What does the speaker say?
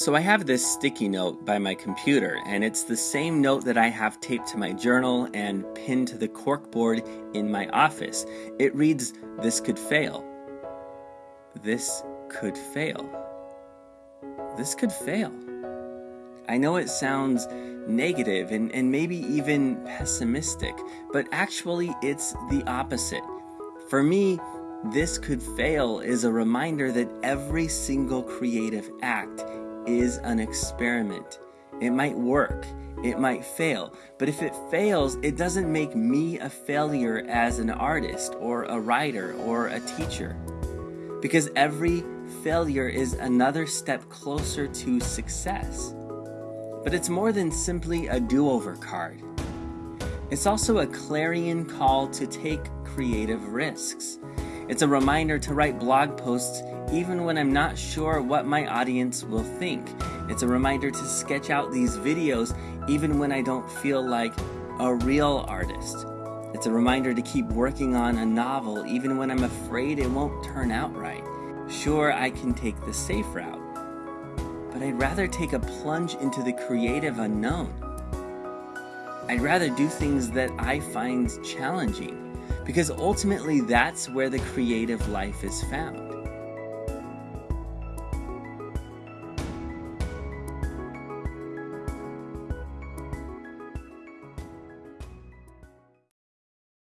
So I have this sticky note by my computer, and it's the same note that I have taped to my journal and pinned to the corkboard in my office. It reads, This could fail. This could fail. This could fail. I know it sounds negative and, and maybe even pessimistic, but actually it's the opposite. For me, this could fail is a reminder that every single creative act is an experiment. It might work, it might fail, but if it fails, it doesn't make me a failure as an artist or a writer or a teacher. Because every failure is another step closer to success. But it's more than simply a do over card. It's also a clarion call to take creative risks. It's a reminder to write blog posts even when I'm not sure what my audience will think. It's a reminder to sketch out these videos even when I don't feel like a real artist. It's a reminder to keep working on a novel even when I'm afraid it won't turn out right. Sure, I can take the safe route, but I'd rather take a plunge into the creative unknown. I'd rather do things that I find challenging because ultimately that's where the creative life is found.